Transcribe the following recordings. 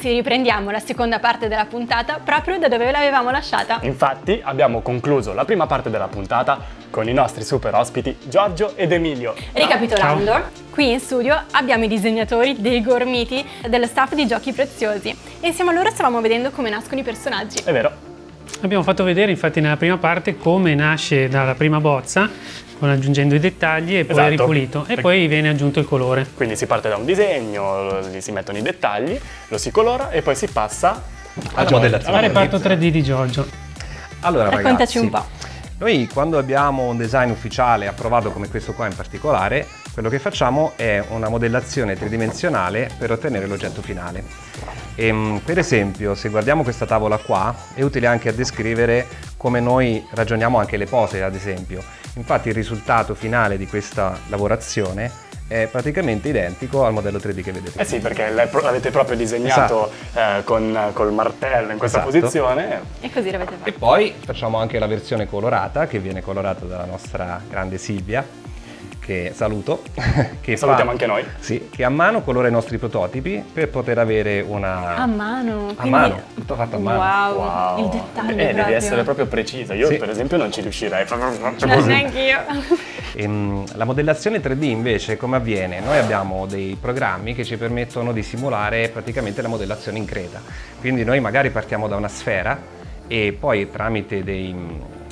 ragazzi riprendiamo la seconda parte della puntata proprio da dove l'avevamo lasciata. Infatti abbiamo concluso la prima parte della puntata con i nostri super ospiti Giorgio ed Emilio. Ricapitolando, Ciao. qui in studio abbiamo i disegnatori dei gormiti dello staff di Giochi Preziosi e insieme a loro stavamo vedendo come nascono i personaggi. È vero. Abbiamo fatto vedere infatti nella prima parte come nasce dalla prima bozza con aggiungendo i dettagli e poi esatto. ripulito e poi viene aggiunto il colore. Quindi si parte da un disegno, gli si mettono i dettagli, lo si colora e poi si passa alla modellazione. Al reparto 3D di Giorgio. Allora Raccontaci ragazzi, un po'. Noi quando abbiamo un design ufficiale approvato come questo qua in particolare, quello che facciamo è una modellazione tridimensionale per ottenere l'oggetto finale. E, ehm, per esempio, se guardiamo questa tavola qua, è utile anche a descrivere come noi ragioniamo anche le pose, ad esempio. Infatti il risultato finale di questa lavorazione è praticamente identico al modello 3D che vedete. Eh sì, perché l'avete proprio disegnato esatto. eh, con, col martello in questa esatto. posizione. E così l'avete fatto. E poi facciamo anche la versione colorata, che viene colorata dalla nostra grande Silvia, che saluto. Che Salutiamo fa, anche noi. Sì, che a mano colora i nostri prototipi per poter avere una... A mano? A quindi... mano, tutto fatto a mano. Wow, wow. il dettaglio Eh, devi essere proprio precisa. Io sì. per esempio non ci riuscirei. No, neanche io. Ehm, la modellazione 3D invece come avviene? Noi abbiamo dei programmi che ci permettono di simulare praticamente la modellazione in creta. Quindi noi magari partiamo da una sfera e poi tramite dei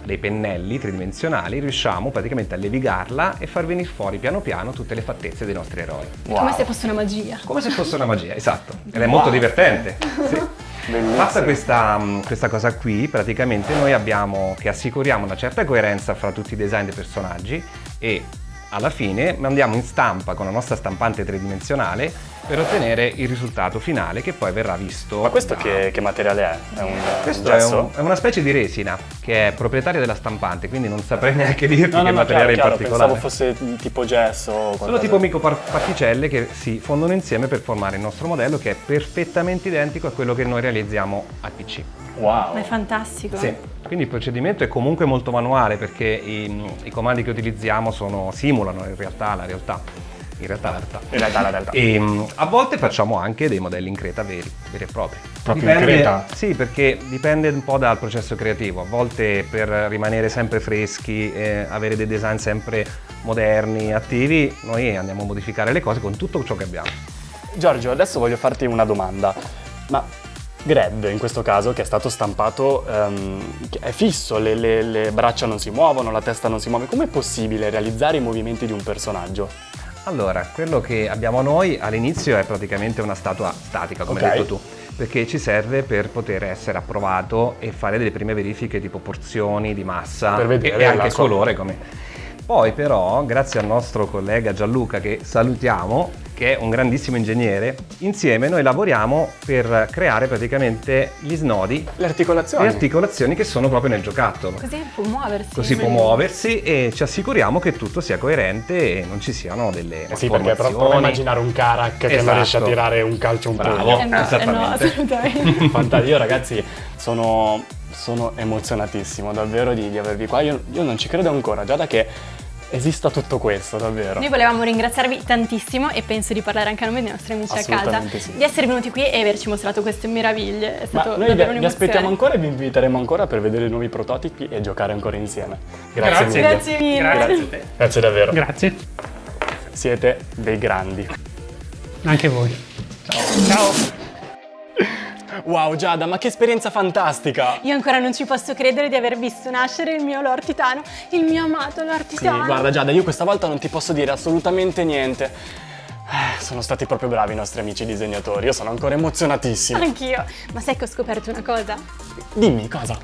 dei pennelli tridimensionali riusciamo praticamente a levigarla e far venire fuori piano piano tutte le fattezze dei nostri eroi. Wow. Come se fosse una magia. Come se fosse una magia, esatto. Ed è wow. molto divertente. Sì. Fatta questa, questa, cosa qui, praticamente noi abbiamo che assicuriamo una certa coerenza fra tutti i design dei personaggi e alla fine mandiamo in stampa con la nostra stampante tridimensionale per ottenere il risultato finale che poi verrà visto. Ma questo da... che, che, materiale è? È, un, questo è, un, è, una specie di resina che è proprietaria della stampante, quindi non saprei neanche dirti no, che no, materiale chiaro, in particolare. Pensavo fosse tipo gesso. Sono tipo microparticelle che si fondono insieme per formare il nostro modello che è perfettamente identico a quello che noi realizziamo al PC. Wow! Ma è fantastico! Sì. Quindi il procedimento è comunque molto manuale perché i, i comandi che utilizziamo sono, simulano in realtà la realtà. In realtà la realtà. In realtà la realtà. E mm, a volte facciamo anche dei modelli in creta veri, veri e propri. Proprio dipende, in creta? Sì, perché dipende un po' dal processo creativo. A volte per rimanere sempre freschi, e avere dei design sempre moderni, attivi, noi andiamo a modificare le cose con tutto ciò che abbiamo. Giorgio, adesso voglio farti una domanda. Ma Gred in questo caso che è stato stampato um, è fisso, le, le, le, braccia non si muovono, la testa non si muove, com'è possibile realizzare i movimenti di un personaggio? Allora, quello che abbiamo noi all'inizio è praticamente una statua statica come okay. hai detto tu perché ci serve per poter essere approvato e fare delle prime verifiche tipo porzioni di massa e, e anche colore come... Poi però, grazie al nostro collega Gianluca che salutiamo, che è un grandissimo ingegnere, insieme noi lavoriamo per creare praticamente gli snodi. Le articolazioni. Le articolazioni che sono proprio nel giocattolo. Così può muoversi. Così può muoversi e ci assicuriamo che tutto sia coerente e non ci siano delle eh Sì, perché prova a immaginare un Karak che esatto. non riesce a tirare un calcio un Bravo, eh no, esattamente. Eh no, assolutamente. Fantastico, io ragazzi sono, sono emozionatissimo davvero di, di avervi qua. Io, io non ci credo ancora, già da che esista tutto questo, davvero. Noi volevamo ringraziarvi tantissimo e penso di parlare anche a nome dei nostri amici a casa sì. di essere venuti qui e averci mostrato queste meraviglie. È stato Ma noi vi, vi aspettiamo ancora e vi inviteremo ancora per vedere i nuovi prototipi e giocare ancora insieme. Grazie, Grazie mille. Grazie mille. Grazie. Grazie davvero. Grazie. Siete dei grandi. Anche voi. Ciao. Ciao. Wow Giada, ma che esperienza fantastica! Io ancora non ci posso credere di aver visto nascere il mio Lord Titano, il mio amato Lord Titano. Sì, guarda Giada, io questa volta non ti posso dire assolutamente niente. Eh, sono stati proprio bravi i nostri amici disegnatori, io sono ancora emozionatissimo. Anch'io, ma sai che ho scoperto una cosa? Dimmi, cosa?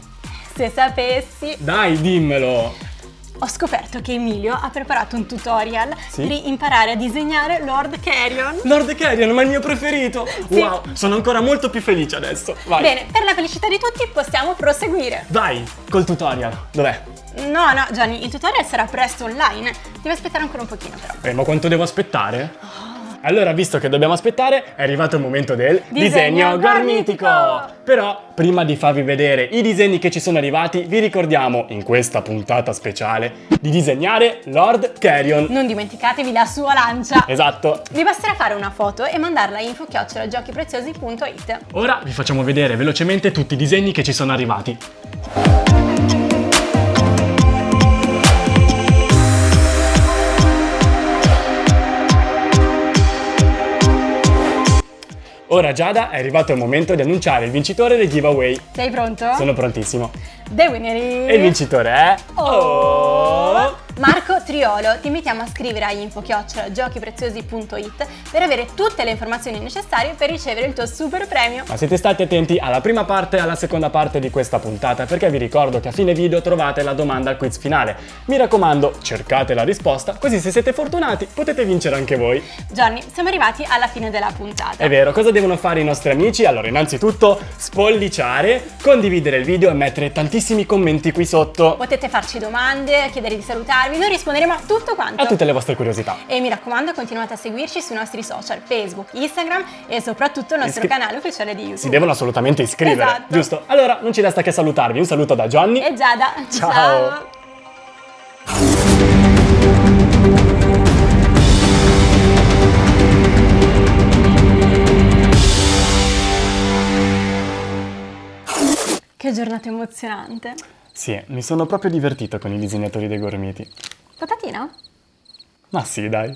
Se sapessi... Dai, dimmelo! Ho scoperto che Emilio ha preparato un tutorial sì? per imparare a disegnare Lord Carrion. Lord Carrion, ma il mio preferito! Sì. Wow, sono ancora molto più felice adesso. Vai. Bene, per la felicità di tutti possiamo proseguire. Vai, col tutorial. Dov'è? No, no, Gianni, il tutorial sarà presto online. Devi aspettare ancora un pochino però. Eh, ma quanto devo aspettare? Oh, Allora, visto che dobbiamo aspettare, è arrivato il momento del Disegno gormitico! Però, prima di farvi vedere i disegni che ci sono arrivati, vi ricordiamo, in questa puntata speciale, di disegnare Lord Carrion. Non dimenticatevi la sua lancia. Esatto. Vi basterà fare una foto e mandarla a info-giochipreziosi.it. Ora vi facciamo vedere velocemente tutti i disegni che ci sono arrivati. Ora Giada è arrivato il momento di annunciare il vincitore del giveaway. Sei pronto? Sono prontissimo. The winner. E il vincitore è... Oh! Marco Triolo, ti invitiamo a scrivere a info-giochipreziosi.it per avere tutte le informazioni necessarie per ricevere il tuo super premio. Ma siete stati attenti alla prima parte e alla seconda parte di questa puntata perché vi ricordo che a fine video trovate la domanda al quiz finale. Mi raccomando, cercate la risposta, così se siete fortunati potete vincere anche voi. Johnny, siamo arrivati alla fine della puntata. È vero, cosa devono fare i nostri amici? Allora, innanzitutto spolliciare, condividere il video e mettere tantissimi commenti qui sotto. Potete farci domande, chiedere di salutarvi, noi risponderemo a tutto quanto. A tutte le vostre curiosità. E mi raccomando, continuate a seguirci sui nostri social, Facebook, Instagram e soprattutto il nostro Iscri- canale ufficiale di YouTube. Si devono assolutamente iscrivere, Esatto. giusto? Allora, non ci resta che salutarvi. Un saluto da Johnny. E Giada, Ciao. ciao. Che giornata emozionante. Sì, mi sono proprio divertito con i disegnatori dei gormiti. Patatina? Ma sì, dai.